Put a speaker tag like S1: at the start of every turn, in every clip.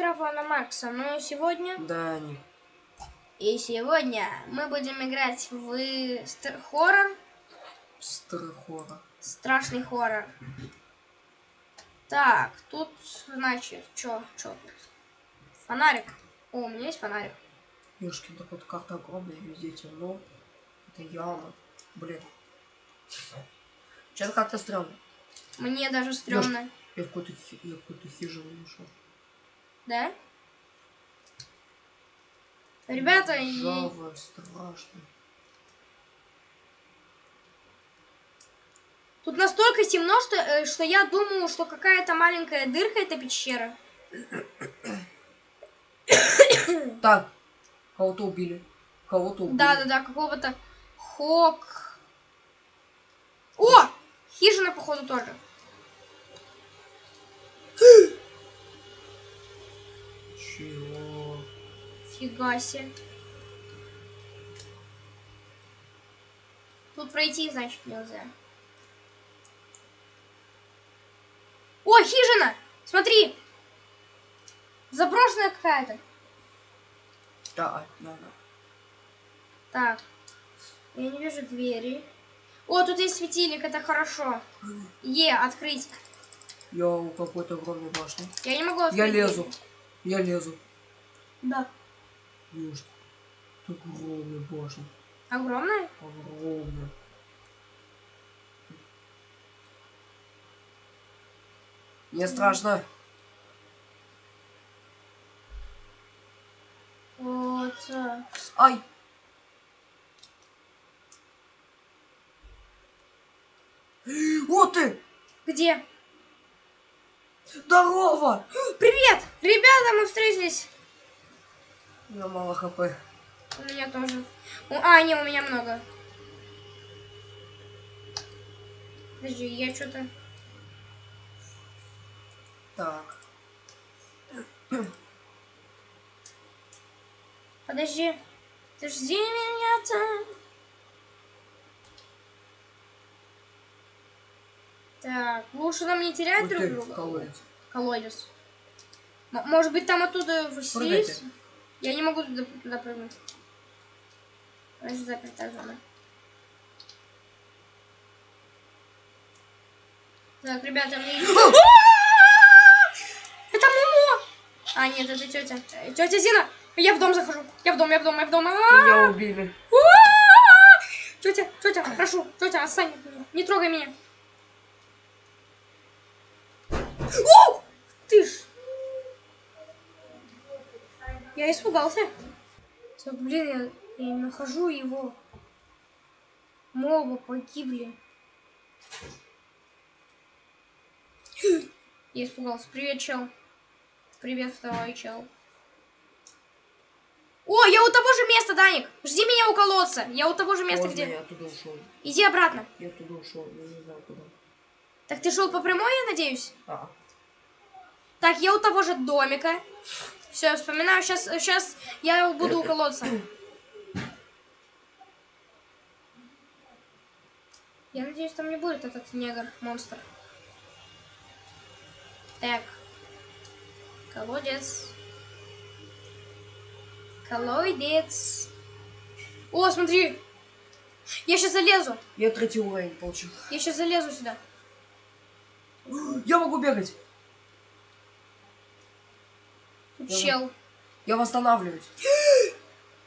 S1: острова на Маркса. Но сегодня...
S2: Да, не.
S1: И сегодня мы будем играть в стр- хоррор.
S2: Страхора.
S1: Страшный хоррор. Так, тут, значит, чё, чё тут? Фонарик. О, у меня есть фонарик.
S2: Ёшкин, так вот карта огромная, везде темно. Это яма. Блин. Сейчас как-то стрёмно.
S1: Мне даже стрёмно.
S2: Я в какую-то хи- я в какую-то хижину нашел.
S1: Да? Ребята, и...
S2: Ржавая, страшно.
S1: тут настолько темно, что, э, что я думаю, что какая-то маленькая дырка это пещера.
S2: Так, кого-то убили. Кого-то убили.
S1: Да-да-да, какого-то хок. О! Хижина, походу, тоже.
S2: Чего?
S1: Фига себе. Тут пройти, значит, нельзя. О, хижина! Смотри! Заброшенная какая-то.
S2: Да, да, да.
S1: Так. Я не вижу двери. О, тут есть светильник, это хорошо. Е, открыть.
S2: Я у какой-то огромной башни.
S1: Я не могу открыть.
S2: Я
S1: дверь.
S2: Я лезу.
S1: Да.
S2: Ёшки. Это огромная башня.
S1: Огромная?
S2: Огромная. Мне страшно.
S1: Вот. э,
S2: Ай! Вот ты!
S1: Где?
S2: Здорово!
S1: Привет! Ребята, мы встретились.
S2: У меня мало хп.
S1: У меня тоже. У- А, не, у меня много. Подожди, я что-то...
S2: Так.
S1: Подожди. Ты жди меня там. Так, лучше нам не терять
S2: Ух
S1: друг друга.
S2: колодец.
S1: Колодец. М- может быть, там оттуда. Василис? Я не могу туда, туда прыгнуть. Значит, запертая зона. Так, ребята, мне... Это Момо! А, нет, это тетя. Тетя Зина! Я в дом захожу. Я в дом, я в дом, я в дом. А!
S2: Меня убили.
S1: Тетя, тетя, прошу, тетя, отстань. Не трогай меня. О! Ты ж. Я испугался. Всё, блин, я, я нахожу его. Моба погибли. Я испугался. Привет, чел. Привет, второй чел. О, я у того же места, Даник. Жди меня у колодца. Я у того же места,
S2: Поздно,
S1: где...
S2: я оттуда ушел.
S1: Иди обратно.
S2: Я оттуда ушел, я не знаю куда.
S1: Так ты шел по прямой, я надеюсь?
S2: А,
S1: Так, я у того же домика. Все, вспоминаю, сейчас, сейчас я буду у колодца. Я надеюсь, там не будет этот негр, монстр. Так. Колодец. Колодец. О, смотри! Я сейчас залезу.
S2: я третий уровень получил.
S1: Я сейчас залезу сюда.
S2: Я могу бегать.
S1: Чел.
S2: Я восстанавливаюсь.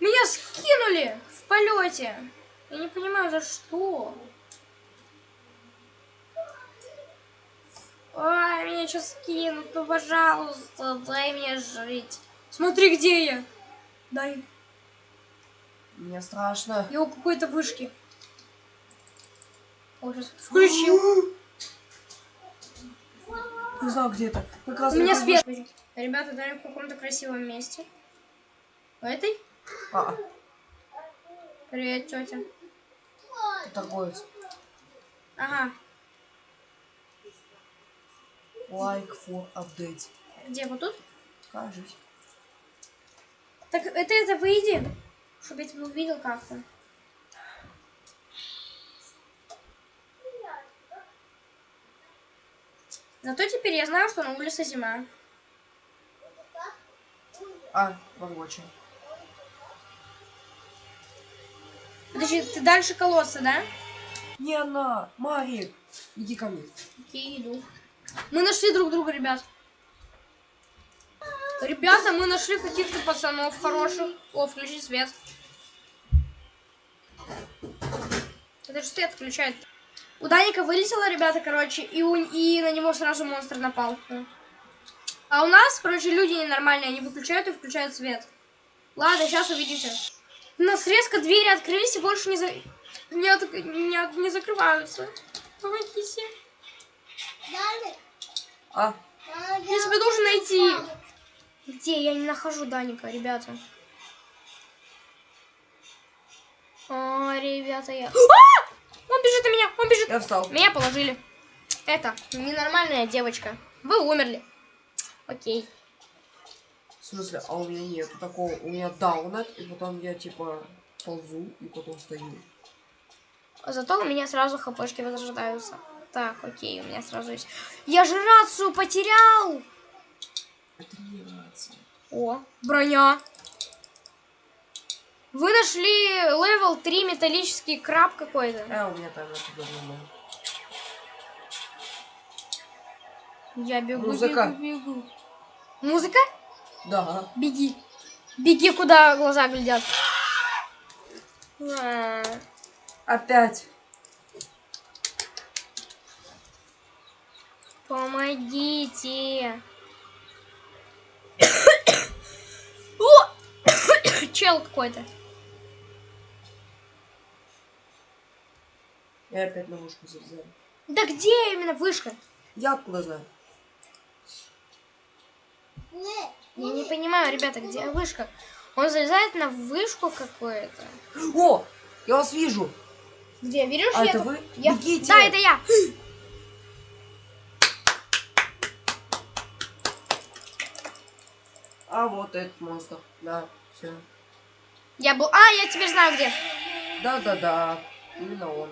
S1: Меня скинули в полете. Я не понимаю, за что. Ой, меня сейчас скинут. Ну, пожалуйста, дай мне жить. Смотри, где я. Дай.
S2: Мне страшно.
S1: Я у какой-то вышки. О, сейчас включил.
S2: Не знаю, где это. Как раз
S1: У меня свет. Ребята, дай в каком-то красивом месте. В этой?
S2: А,
S1: Привет, тетя.
S2: ты торговец.
S1: Ага.
S2: Like for update.
S1: Где? Вот тут?
S2: Кажись.
S1: Так это это выйди, чтобы я тебя увидел как-то. Зато теперь я знаю, что на улице зима.
S2: А, рабочая.
S1: Подожди, ты дальше колодца, да?
S2: Не она, Марик. Иди ко мне.
S1: Окей, иду. Мы нашли друг друга, ребят. Ребята, мы нашли каких-то пацанов хороших. О, включи свет. Это же свет включает. У Даника вылетело, ребята, короче, и, у, и на него сразу монстр напал. А у нас, короче, люди ненормальные. Они выключают и включают свет. Ладно, сейчас увидите. У нас резко двери открылись и больше не, за... не, от- не, от- не закрываются. Помогите.
S2: А,
S1: Я тебя должен найти. Где? Я не нахожу Даника, ребята. А, ребята, я... А! Он бежит на меня, он бежит.
S2: я встал.
S1: Меня положили. Это, ненормальная девочка. Вы умерли. Окей.
S2: В смысле, а у меня нету такого. У меня даунет, и потом я типа ползу, и потом стою.
S1: Зато у меня сразу хпшки возрождаются. Так, окей, у меня сразу есть... Я же рацию потерял!
S2: Это не нравится.
S1: О, броня. Вы нашли level 3 металлический краб какой-то.
S2: А, у меня там.
S1: Я бегу,
S2: Музыка.
S1: бегу, бегу. Музыка?
S2: Да.
S1: Беги. Беги, куда глаза глядят. А,
S2: Опять.
S1: Помогите. О! Чел какой-то.
S2: Я опять на вышку залезаю.
S1: Да где именно вышка?
S2: Я откуда знаю?
S1: Я не понимаю, ребята, где вышка? Он залезает на вышку какую-то.
S2: О! Я вас вижу!
S1: Где? Видишь,
S2: А
S1: я
S2: это вы?
S1: я-
S2: Бегите!
S1: Да, это я.
S2: А вот этот монстр. Да, все.
S1: Я был... А, я теперь знаю где.
S2: Да-да-да. Именно он.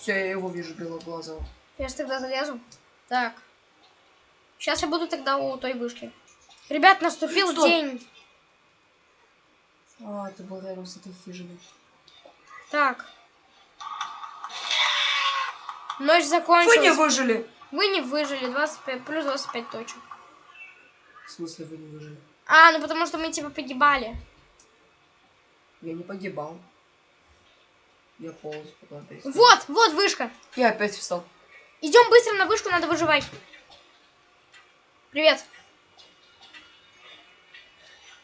S2: Все, я его вижу белоглазого.
S1: Я же тогда залезу. Так. Сейчас я буду тогда у той вышки. Ребят, наступил
S2: Стоп.
S1: день.
S2: А, ты был рядом с этой хижиной.
S1: Так. Ночь
S2: Вы
S1: закончилась.
S2: не выжили!
S1: Вы не выжили. 25, плюс 25 точек.
S2: В смысле вы не выжили?
S1: А, ну потому что мы типа погибали.
S2: Я не погибал. Я полз встал.
S1: Вот, вот вышка.
S2: Я опять встал.
S1: Идем быстро на вышку, надо выживать. Привет.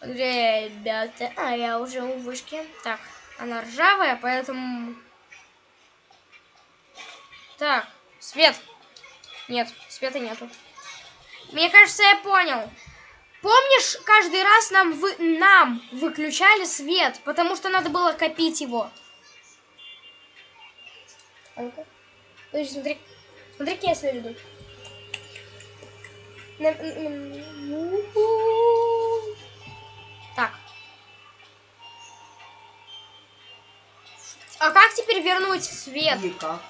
S1: Ребята, а я уже у вышки. Так, она ржавая, поэтому... Так, свет. Нет, света нету. Мне кажется, я понял. Помнишь, каждый раз нам, вы... нам выключали свет, потому что надо было копить его. А ну-ка. Подожди, смотри. Смотри, какие я м- Так. А как теперь вернуть свет?
S2: Никак.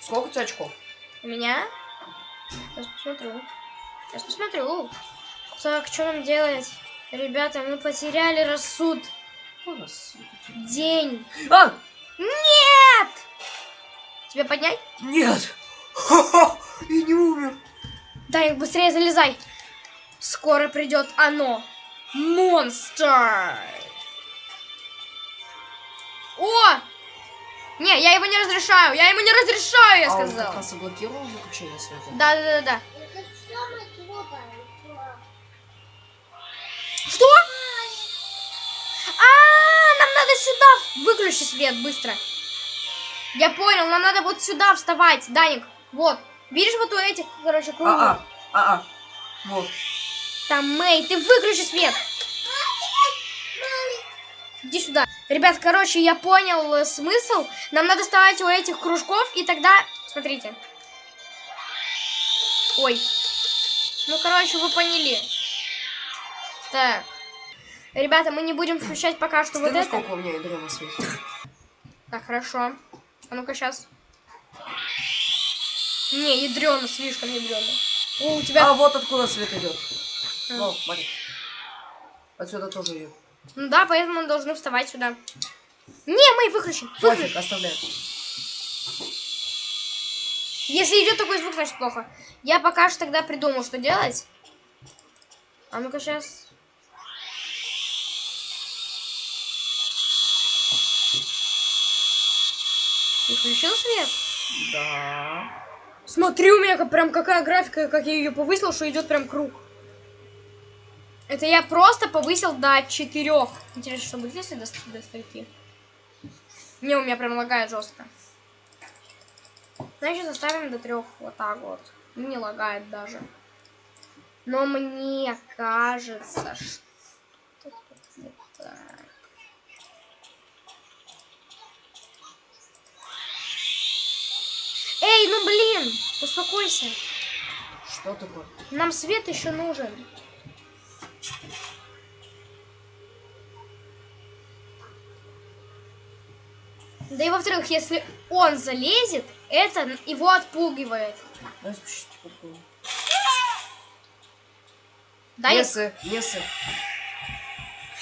S2: Сколько у тебя очков?
S1: У меня? Сейчас посмотрю. Сейчас посмотрю. Так, что нам делать? Ребята, мы потеряли рассуд.
S2: Всё-таки.
S1: День.
S2: А!
S1: Нет! Тебя поднять?
S2: Нет! Ха-ха! Я не умер!
S1: Дай, быстрее залезай. Скоро придет оно. Монстр. О! Не, я его не разрешаю. Я ему не разрешаю, я
S2: а он как
S1: сказал.
S2: раз заблокировал выключение света?
S1: Да, сюда. Выключи свет быстро. Я понял, нам надо вот сюда вставать, Даник. Вот. Видишь вот у этих, короче, кругов?
S2: А-а, а-а. Вот.
S1: Там, Мэй, ты выключи свет. Иди сюда. Ребят, короче, я понял э, смысл. Нам надо вставать у этих кружков, и тогда... Смотрите. Ой. Ну, короче, вы поняли. Так. Ребята, мы не будем включать пока что вот
S2: Смотри,
S1: это.
S2: сколько у меня ядро на свете.
S1: Так, хорошо. А ну-ка, сейчас. Не, ядрено, слишком ядрено. О, у тебя...
S2: А вот откуда свет идет. Ну, смотри. Отсюда тоже ее.
S1: Ну да, поэтому мы должны вставать сюда. Не, мы выключим. Выключим.
S2: Пофиг, оставляем.
S1: Если идет такой звук, значит плохо. Я пока что тогда придумал, что делать. А ну-ка сейчас. Включил свет?
S2: Да.
S1: Смотри, у меня как- прям какая графика, как я ее повысил, что идет прям круг. Это я просто повысил до четырех. Интересно, что будет, если до, до стойки? Не, у меня прям лагает жестко. Значит, оставим до трех. Вот так вот. Не лагает даже. Но мне кажется, что тут не так. Ну блин, успокойся.
S2: Что такое?
S1: Нам свет еще нужен. Да и во-вторых, если он залезет, это его отпугивает.
S2: Дай спущу, попробую.
S1: Да, я...
S2: Несы, несы.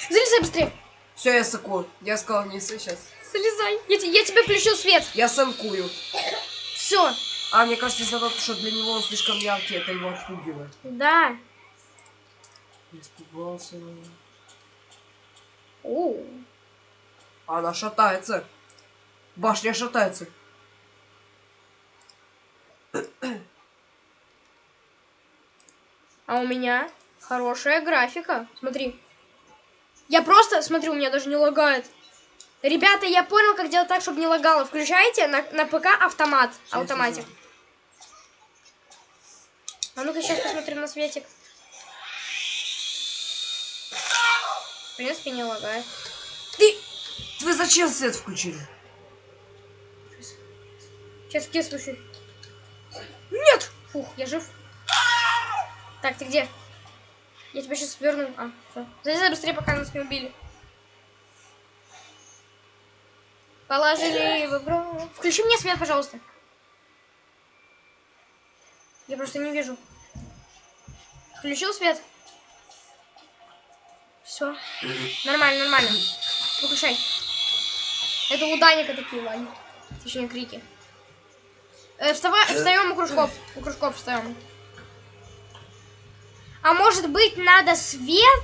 S1: Залезай быстрее.
S2: Все, я сыкую. Я сказал несы сейчас.
S1: Залезай. Я, я тебе включил свет.
S2: Я санкую.
S1: Все.
S2: А, мне кажется, из-за того, что для него он слишком яркий, это его отпугивает.
S1: Да.
S2: Испугался.
S1: О.
S2: Она шатается. Башня шатается.
S1: А у меня хорошая графика. Смотри. Я просто, смотри, у меня даже не лагает. Ребята, я понял, как делать так, чтобы не лагало. Включайте на, на ПК автомат.
S2: Сейчас,
S1: Автоматик.
S2: сейчас.
S1: А ну-ка сейчас посмотрим на светик. В принципе, не лагает. Ты...
S2: Вы зачем свет включили?
S1: Сейчас где слушай. Нет! Фух, я жив. Так, ты где? Я тебя сейчас верну. А, все. Залезай быстрее, пока нас не убили. Положили в игру. Включи мне свет, пожалуйста. Просто не вижу. Включил свет? Все. Нормально, нормально. Выключай. Это у Даника такие лаги. Точнее, крики. Э, вставай, встаем у кружков. У кружков встаем. А может быть, надо свет?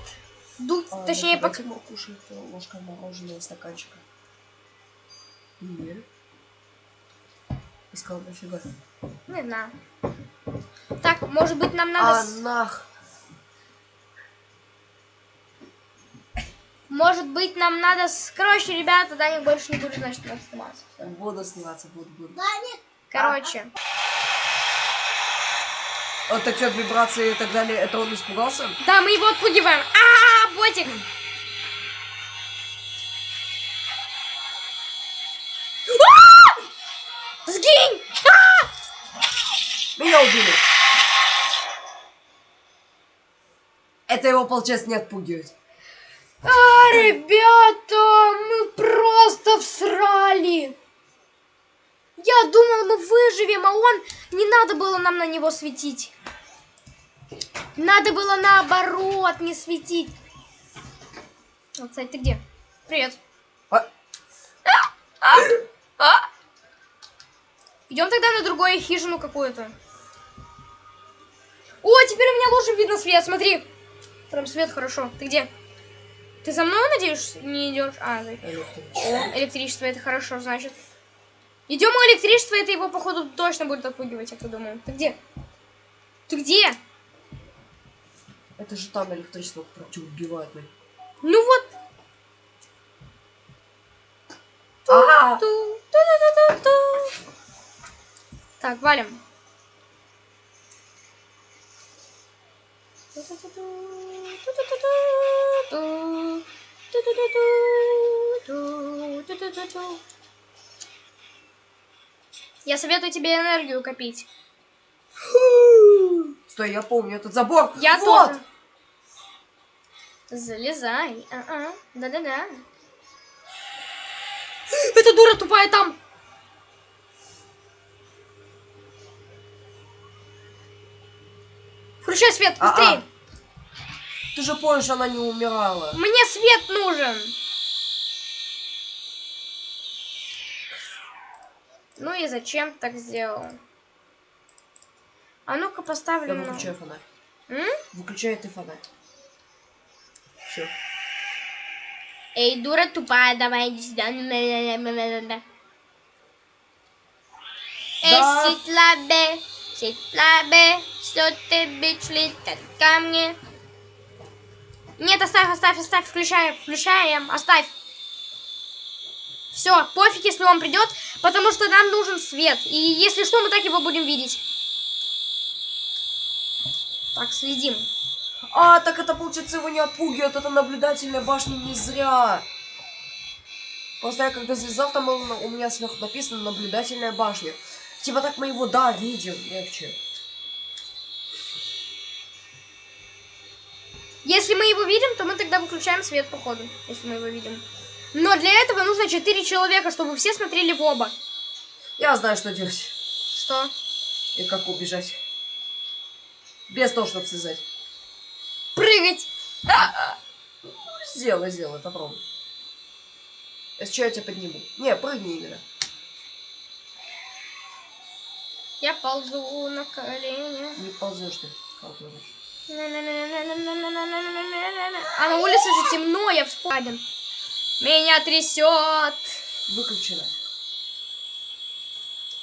S1: Дуть,
S2: А,
S1: точнее,
S2: давайте
S1: пок-
S2: покушаем э, ложкой мороженого стаканчика. Нет. Сказал, нафига.
S1: Не знаю. Так, может быть, нам
S2: А,
S1: надо... с-
S2: нах.
S1: Может быть, нам надо... с- Короче, ребята, Даник больше не будет, значит, нас сниматься.
S2: Буду сниматься, буду, буду.
S1: Короче.
S2: Вот так вот вибрации и так далее, это он испугался?
S1: Да, мы его отпугиваем. А, ботик. А!
S2: Меня убили. Это его, получается, не отпугивает.
S1: А, ребята, мы просто всрали. Я думал, мы выживем, а он... Не надо было нам на него светить. Надо было наоборот не светить. Вот, кстати, ты где? Привет.
S2: А,
S1: Идем тогда на другую хижину какую-то. О, теперь у меня лучше видно свет, смотри. Прям свет хорошо. Ты где? Ты за мной, надеюсь, не идешь? А, за- О, электричество, это хорошо, значит. Идем у электричества, это его, походу, точно будет отпугивать, я так думаю. Ты где? Ты где?
S2: Это же там электричество против убивает. блин.
S1: Ну вот.
S2: А,
S1: Ту, ту-ту-ту-ту. Так, валим. Я советую тебе энергию копить.
S2: Стой, я помню этот забор.
S1: Я
S2: вот.
S1: тоже. Залезай. Да-да-да. Эта дура тупая там. Включай свет, быстрее.
S2: Ты же помнишь, она не умирала.
S1: Мне свет нужен. Ну и зачем так сделал? А ну-ка
S2: Я
S1: поставлю. на-
S2: выключаю фонарь.
S1: М?
S2: Выключай ты фонарь. Все.
S1: Эй, дура тупая, давай иди сюда. Эй,
S2: Да.
S1: Ситлабе, что ты бич летят ко мне? Нет, оставь, оставь, оставь, включаем, включаем, оставь. Все, пофиг, если он придет, потому что нам нужен свет. И если что, мы так его будем видеть. Так, следим.
S2: А, так это получается его не отпугивает, это наблюдательная башня не зря. Просто я когда залезал, там у меня сверху написано наблюдательная башня. Типа так мы его, да, видим, легче.
S1: Если мы его видим, то мы тогда выключаем свет, походу, если мы его видим. Но для этого нужно 4 человека, чтобы все смотрели в оба.
S2: Я знаю, что делать.
S1: Что?
S2: И как убежать. Без того, чтобы связать.
S1: Прыгать!
S2: Сделай, сделай, попробуй. Если что, я тебя подниму. Не, прыгни именно.
S1: Я ползу на колени.
S2: Не ползешь ты. Ты
S1: А на улице же темно, я вспомнил. Меня трясет.
S2: Выключено.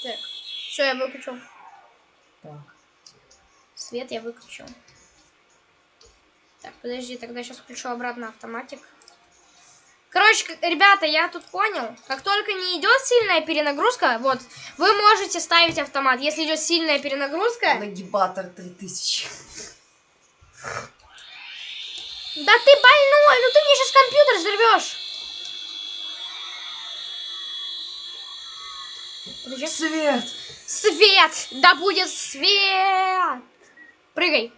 S1: Так, все, я выключил.
S2: Так.
S1: Свет я выключил. Так, подожди, тогда сейчас включу обратно автоматик. Короче, ребята, я тут понял. Как только не идет сильная перенагрузка, вот, вы можете ставить автомат. Если идет сильная перенагрузка,
S2: Нагибатор 3000.
S1: да ты больной, ну ты мне сейчас компьютер взорвешь. Подожди.
S2: Свет!
S1: Свет! Да будет свет! Прыгай.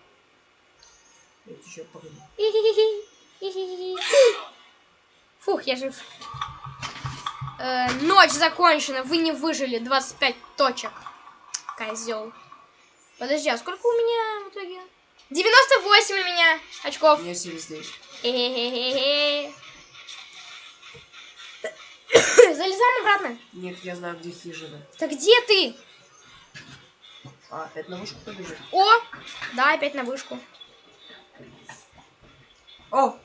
S2: Я еще прыгну.
S1: Фух, я жив. Э, ночь закончена, вы не выжили. 25 точек. Козел. Подожди, а сколько у меня в итоге? 98 у меня очков.
S2: У меня 79.
S1: Э-э-э-э. Залезаем обратно.
S2: Нет, я знаю, где хижина.
S1: Так где ты?
S2: А, опять на вышку побежит.
S1: О! Да, опять на вышку.
S2: О,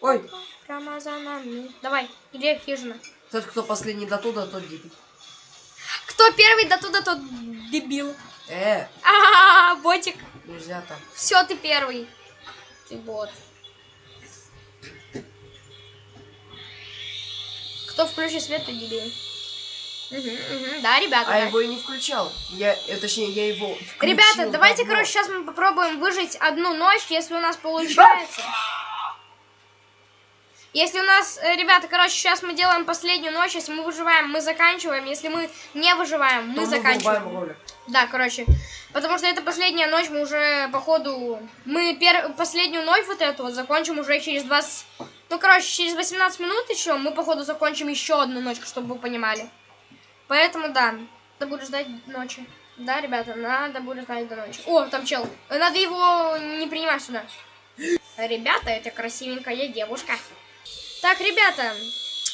S2: Ой.
S1: Прямо за нами. Давай, где хижина?
S2: тот, кто последний до туда, тот дебил.
S1: Кто первый до туда, тот дебил.
S2: Э,
S1: А, ботик.
S2: нельзя так.
S1: Все, ты первый. Ты бот. Кто включит свет, то дебил. Мгм, мгм. Да, ребята.
S2: А
S1: да.
S2: я его и не включал. Я, э, точнее, я его включил
S1: Ребята, давайте,
S2: давно.
S1: короче, сейчас мы попробуем выжить одну ночь, если у нас получается. Если у нас, э, ребята, короче, сейчас мы делаем последнюю ночь, если мы выживаем, мы заканчиваем, если мы не выживаем,
S2: То
S1: мы
S2: мы
S1: заканчиваем.
S2: ролик.
S1: Да, короче, потому что это последняя ночь, мы уже, походу, мы пер... последнюю ночь вот эту вот закончим уже через 20... Ну, короче, через 18 минут еще мы, походу, закончим еще одну ночь, чтобы вы понимали. Поэтому, да, надо будет ждать ночи. Да, ребята, надо будет ждать до ночи. О, там чел. Надо его не принимать сюда. Ребята, это красивенькая девушка. Так, ребята,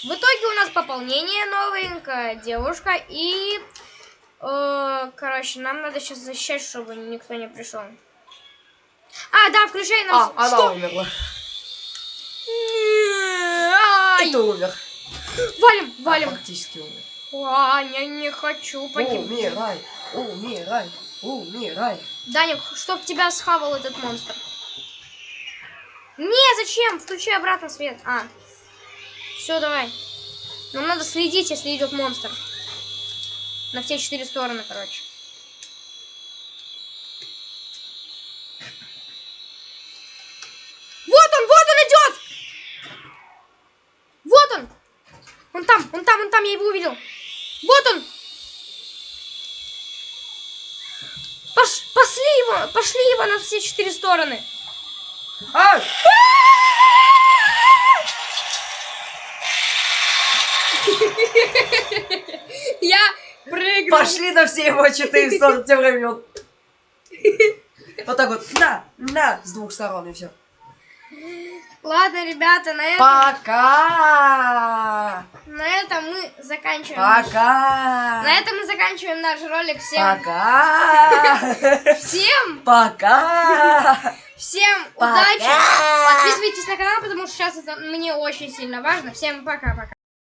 S1: в итоге у нас пополнение новенькая девушка и... Э, короче, нам надо сейчас защищать, чтобы никто не пришел. А, да, включай нам...
S2: А,
S1: с-
S2: она
S1: Что?
S2: умерла. И ты умер.
S1: Валим,
S2: А,
S1: валим.
S2: Практически умер.
S1: Ваня, не хочу погибнуть.
S2: Умирай, умирай, умирай.
S1: Даник, чтоб тебя схавал этот монстр. Не, зачем? Включи обратно свет. А. Все, давай. Нам надо следить, если идет монстр. На все четыре стороны, короче. Вот он, вот он идет! Вот он! Он там, он там, он там, я его увидел. Вот он! Пош, пошли его, пошли его на все четыре стороны.
S2: А!
S1: Я прыгну.
S2: Пошли на все его четыре стороны тем времен. Вот так вот, на, на, с двух сторон и все.
S1: Ладно, ребята, на этом,
S2: Пока!
S1: на этом мы заканчиваем.
S2: Пока!
S1: На этом мы заканчиваем наш ролик. Всем,
S2: Пока!
S1: всем,
S2: Пока!
S1: всем удачи. Подписывайтесь на канал, потому что сейчас это мне очень сильно важно. Всем пока-пока.